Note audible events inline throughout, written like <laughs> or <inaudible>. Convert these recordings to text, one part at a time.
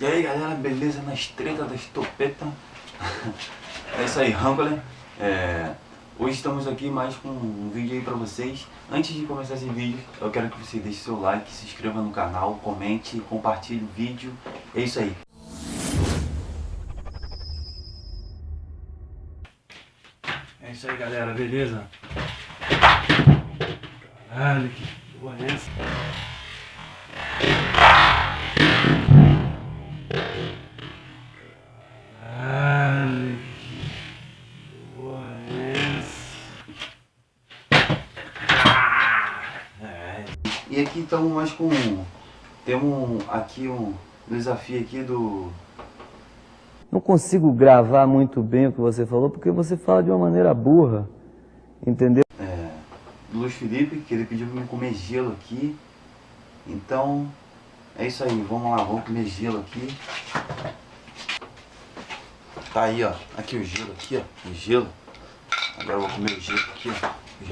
E aí galera, beleza? Na estreita da estopeta É isso aí, Rambler é... Hoje estamos aqui mais com um vídeo aí pra vocês Antes de começar esse vídeo, eu quero que você deixe seu like, se inscreva no canal, comente, compartilhe o vídeo É isso aí É isso aí galera, beleza? Caralho, que porra é essa? E aqui estamos mais com... Temos aqui um desafio aqui do... Não consigo gravar muito bem o que você falou, porque você fala de uma maneira burra, entendeu? É, do Luiz Felipe, que ele pediu para me comer gelo aqui. Então, é isso aí, vamos lá, vamos comer gelo aqui. Tá aí, ó, aqui o gelo, aqui, ó, o gelo. Agora eu vou comer o gelo aqui, ó, o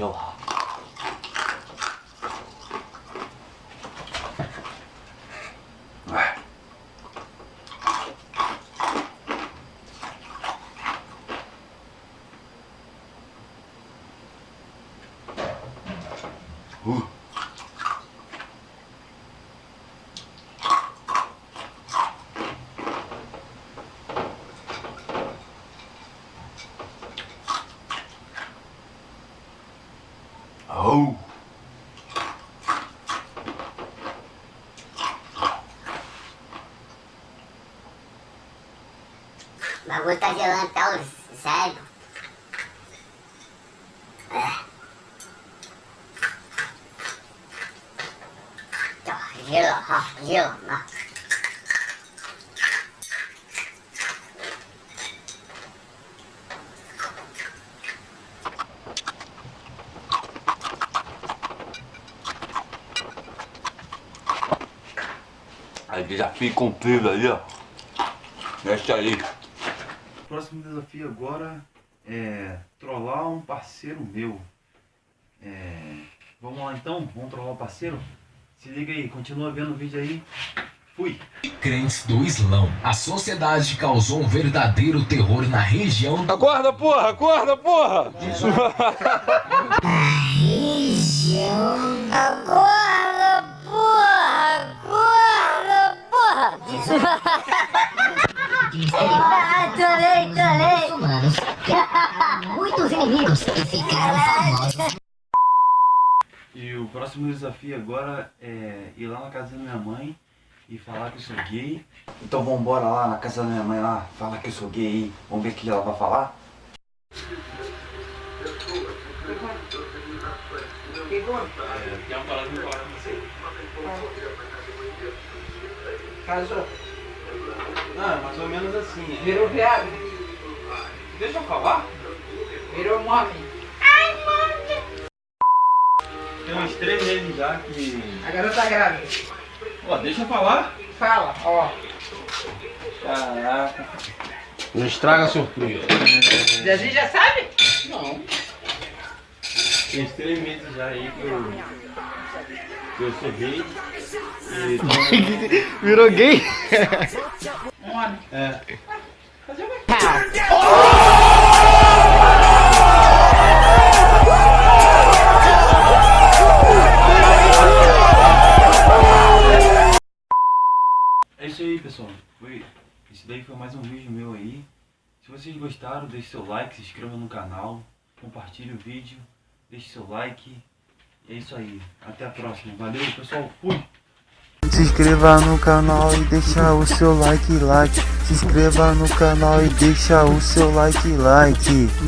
Oh. O bagulho tá gelando, tá? Sério. Gelo, ó, gelo, ó. Aí desafio cumprido ali, ó. Deixa aí. O próximo desafio agora é trollar um parceiro meu. É... Vamos lá então? Vamos trollar o parceiro? Se liga aí, continua vendo o vídeo aí. Fui. Crentes do Islão. A sociedade causou um verdadeiro terror na região. Acorda, porra! Acorda, porra! Acorda, porra! Acorda, porra! ah, trolei! Humanos. Muitos inimigos ficaram famosos. E o próximo desafio agora é ir lá na casa da minha mãe e falar que eu sou gay. Então vamos embora lá na casa da minha mãe lá, falar que eu sou gay Vamos ver o que ela vai falar. Tem uma parada de falar com você. Casou. Ah, mais ou menos assim. É. Virou viado. Deixa eu falar. Virou homem. Tem uns três meses já que... A garota tá grávida. Ó, deixa eu falar. Fala, ó. Caraca. Não estraga a surpresa. A gente já sabe? Não. Tem uns três meses já aí que eu... Que eu sou gay. E... <laughs> Virou gay? Um homem. É. daí foi mais um vídeo meu aí. Se vocês gostaram, deixe seu like, se inscreva no canal, compartilhe o vídeo, deixe seu like. É isso aí. Até a próxima. Valeu, pessoal. Fui! Se inscreva no canal e deixa o seu like, like. Se inscreva no canal e deixa o seu like, like.